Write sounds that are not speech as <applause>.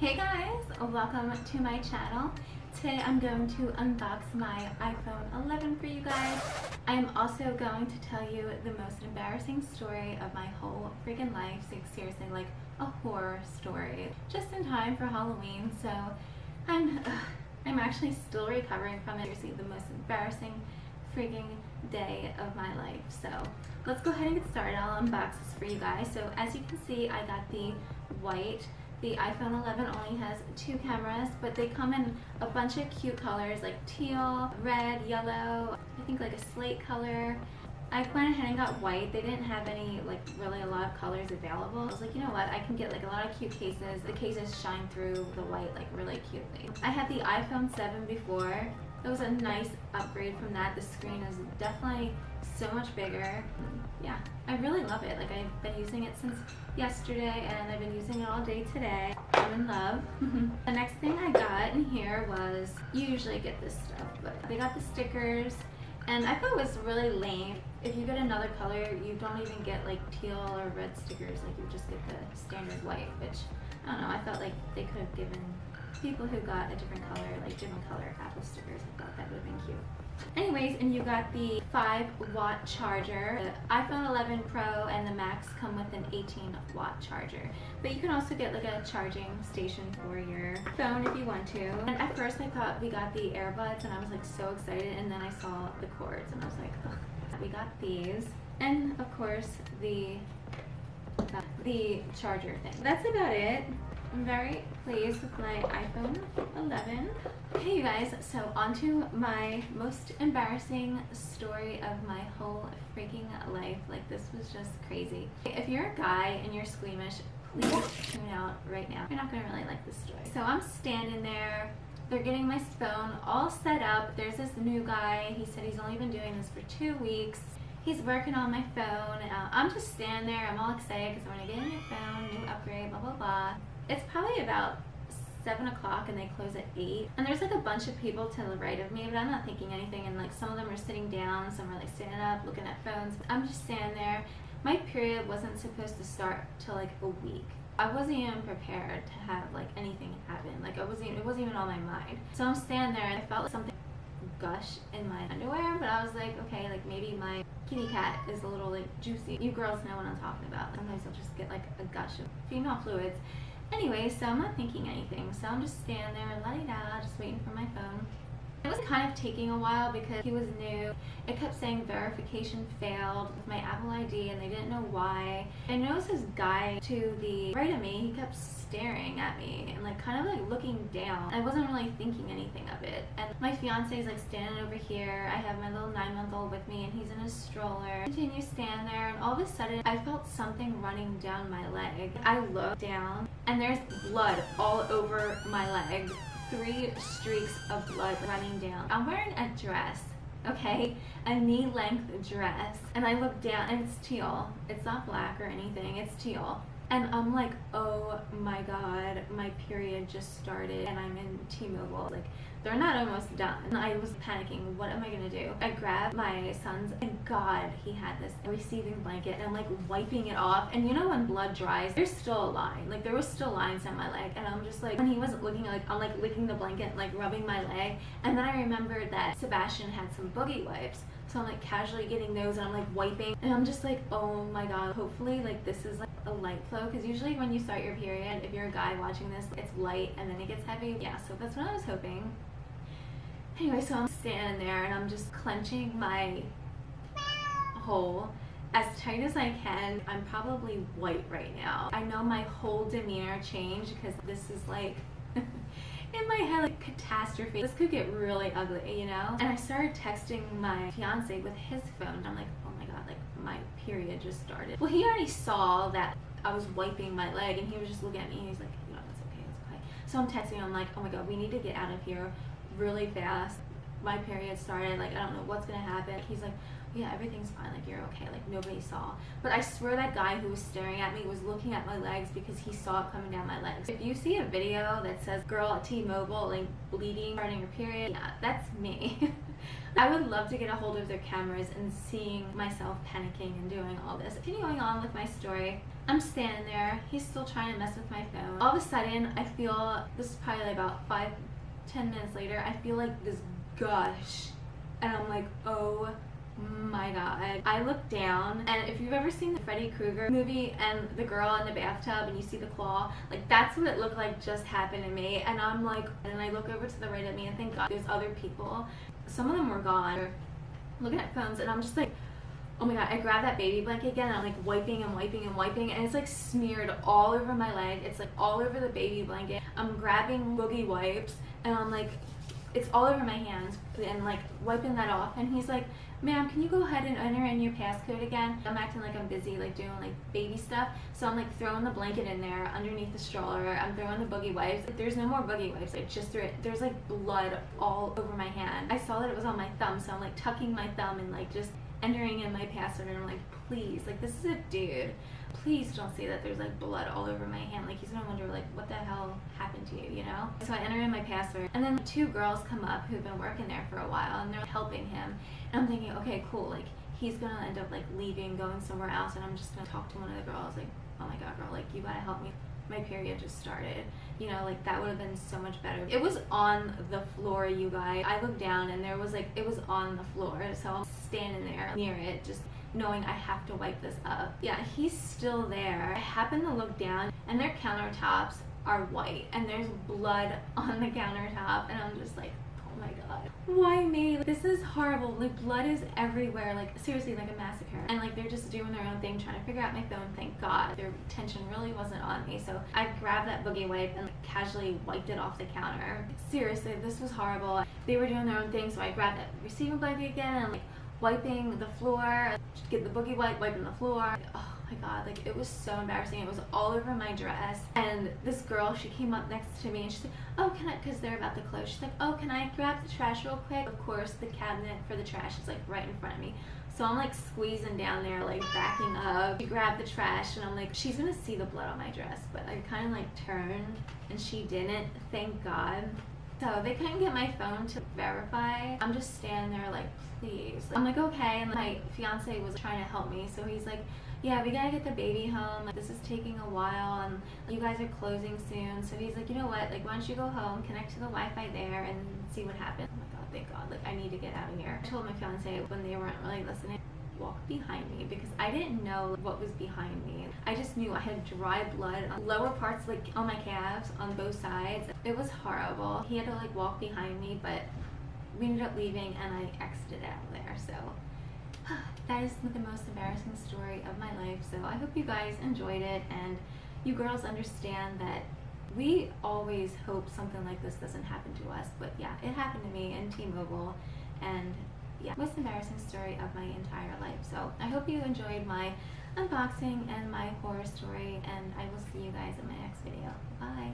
Hey guys, welcome to my channel. Today I'm going to unbox my iPhone 11 for you guys. I am also going to tell you the most embarrassing story of my whole freaking life. Seriously, like a horror story. Just in time for Halloween, so I'm, uh, I'm actually still recovering from it. Seriously, the most embarrassing freaking day of my life. So let's go ahead and get started. I'll unbox this for you guys. So as you can see, I got the white the iPhone 11 only has two cameras, but they come in a bunch of cute colors like teal, red, yellow, I think like a slate color. I went ahead and got white. They didn't have any, like, really a lot of colors available. I was like, you know what, I can get, like, a lot of cute cases. The cases shine through the white, like, really cutely. I had the iPhone 7 before. It was a nice upgrade from that. The screen is definitely so much bigger. Yeah, I really love it. Like I've been using it since yesterday and I've been using it all day today. I'm in love. <laughs> the next thing I got in here was, you usually get this stuff, but they got the stickers and I thought it was really lame. If you get another color, you don't even get like teal or red stickers, like you just get the standard white, which I don't know, I felt like they could have given people who got a different color, like different color Apple stickers. I thought that would have been cute. Anyways, and you got the 5 watt charger. The iPhone 11 Pro and the Max come with an 18 watt charger. But you can also get like a charging station for your phone if you want to. And at first I thought we got the earbuds and I was like so excited and then I saw the cords and I was like, <laughs> Ugh. we got these. And of course the the charger thing. That's about it. I'm very pleased with my iPhone 11. Hey you guys, so on to my most embarrassing story of my whole freaking life. Like this was just crazy. If you're a guy and you're squeamish, please tune out right now. You're not gonna really like this story. So I'm standing there they're getting my phone all set up. There's this new guy. He said he's only been doing this for two weeks. He's working on my phone. Uh, I'm just standing there. I'm all excited because I'm going to get a new phone, new upgrade, blah, blah, blah. It's probably about 7 o'clock and they close at 8. And there's like a bunch of people to the right of me, but I'm not thinking anything. And like some of them are sitting down, some are like standing up, looking at phones. I'm just standing there. My period wasn't supposed to start till like a week. I wasn't even prepared to have like anything happen. Like I wasn't, it wasn't even on my mind. So I'm standing there and I felt like something gush in my underwear, but I was like, okay, like maybe my kitty cat is a little like juicy. You girls know what I'm talking about. Sometimes I'll just get like a gush of female fluids Anyway, so I'm not thinking anything. So I'm just standing there, la da just waiting for my phone. It was kind of taking a while because he was new. It kept saying verification failed with my Apple ID and they didn't know why. I noticed this guy to the right of me, he kept staring at me and like kind of like looking down. I wasn't really thinking anything of it. And my fiance is like standing over here. I have my little nine month old with me and he's in a stroller. Continue stand there and all of a sudden I felt something running down my leg. I looked down and there's blood all over my leg three streaks of blood running down. I'm wearing a dress okay? A knee length dress and I look down and it's teal. It's not black or anything. It's teal. And I'm like oh my god my period just started and I'm in T-Mobile. Like they're not almost done. I was panicking, what am I gonna do? I grabbed my son's, and God, he had this receiving blanket, and I'm like wiping it off, and you know when blood dries, there's still a line, like there was still lines on my leg, and I'm just like, when he wasn't looking, like I'm like licking the blanket, like rubbing my leg, and then I remembered that Sebastian had some boogie wipes, so I'm like casually getting those and I'm like wiping. And I'm just like oh my god. Hopefully like this is like a light flow. Because usually when you start your period if you're a guy watching this it's light and then it gets heavy. Yeah so that's what I was hoping Anyway, so I'm standing there and I'm just clenching my hole as tight as I can. I'm probably white right now. I know my whole demeanor changed because this is like <laughs> in my head like catastrophe. This could get really ugly, you know? And I started texting my fiance with his phone. I'm like, oh my god, like my period just started. Well, he already saw that I was wiping my leg and he was just looking at me and he's like, know, it's okay, it's okay. So I'm texting him, I'm like, oh my god, we need to get out of here really fast. My period started, like, I don't know what's gonna happen. He's like, yeah, everything's fine, like, you're okay, like, nobody saw. But I swear that guy who was staring at me was looking at my legs because he saw it coming down my legs. If you see a video that says, girl at T-Mobile, like, bleeding, starting your period, yeah, that's me. <laughs> I would love to get a hold of their cameras and seeing myself panicking and doing all this. Continuing on with my story, I'm standing there. He's still trying to mess with my phone. All of a sudden, I feel this is probably about five, ten minutes later. I feel like this gush, and I'm like, oh my god. I look down, and if you've ever seen the Freddy Krueger movie and the girl in the bathtub and you see the claw, like that's what it looked like just happened to me. And I'm like, and I look over to the right of me, and thank God there's other people. Some of them were gone, looking at phones, and I'm just like, oh my god, I grab that baby blanket again and I'm like wiping and wiping and wiping and it's like smeared all over my leg. It's like all over the baby blanket. I'm grabbing boogie wipes and I'm like, it's all over my hands and like wiping that off and he's like, ma'am, can you go ahead and enter in your passcode again? I'm acting like I'm busy like doing like baby stuff. So I'm like throwing the blanket in there underneath the stroller. I'm throwing the boogie wipes. There's no more boogie wipes. I just threw it. There's like blood all over my hand. I saw that it was on my thumb so I'm like tucking my thumb and like just entering in my password and I'm like, please, like this is a dude. Please don't say that there's like blood all over my hand. Like he's gonna wonder like what the hell happened to you, you know? So I enter in my password and then two girls come up who've been working there for a while and they're helping him. And I'm thinking, okay, cool, like he's gonna end up like leaving, going somewhere else and I'm just gonna talk to one of the girls like, oh my god girl, like you gotta help me my period just started. You know, like that would have been so much better. It was on the floor, you guys. I looked down and there was like, it was on the floor. So I'm standing there near it, just knowing I have to wipe this up. Yeah, he's still there. I happen to look down and their countertops are white and there's blood <laughs> on the countertop and I'm just like, oh my god. Why me this is horrible. Like blood is everywhere. Like seriously like a massacre. And like they're just doing their own thing trying to figure out my phone. Thank god. Their attention really wasn't on me. So i grabbed that boogie wipe and like, casually wiped it off the counter. Seriously this was horrible. They were doing their own thing so i grabbed that receiving blanket again and like wiping the floor. Get the boogie wipe wiping the floor. Oh, my god like it was so embarrassing it was all over my dress and this girl she came up next to me and she's like oh can i because they're about to close she's like oh can i grab the trash real quick of course the cabinet for the trash is like right in front of me so i'm like squeezing down there like backing up she grabbed the trash and i'm like she's gonna see the blood on my dress but i kind of like turned and she didn't thank god so they couldn't get my phone to verify. I'm just standing there like, please. I'm like, okay. And my fiance was trying to help me. So he's like, yeah, we gotta get the baby home. This is taking a while and you guys are closing soon. So he's like, you know what? Like, why don't you go home, connect to the Wi-Fi there and see what happens. Oh my God, thank God. Like, I need to get out of here. I told my fiance when they weren't really listening, walk behind me because I didn't know what was behind me. I just knew I had dry blood on lower parts like on my calves on both sides. It was horrible. He had to like walk behind me but we ended up leaving and I exited out there so <sighs> that is the most embarrassing story of my life so I hope you guys enjoyed it and you girls understand that we always hope something like this doesn't happen to us but yeah it happened to me in T-Mobile and yeah, most embarrassing story of my entire life. So I hope you enjoyed my unboxing and my horror story and I will see you guys in my next video. Bye.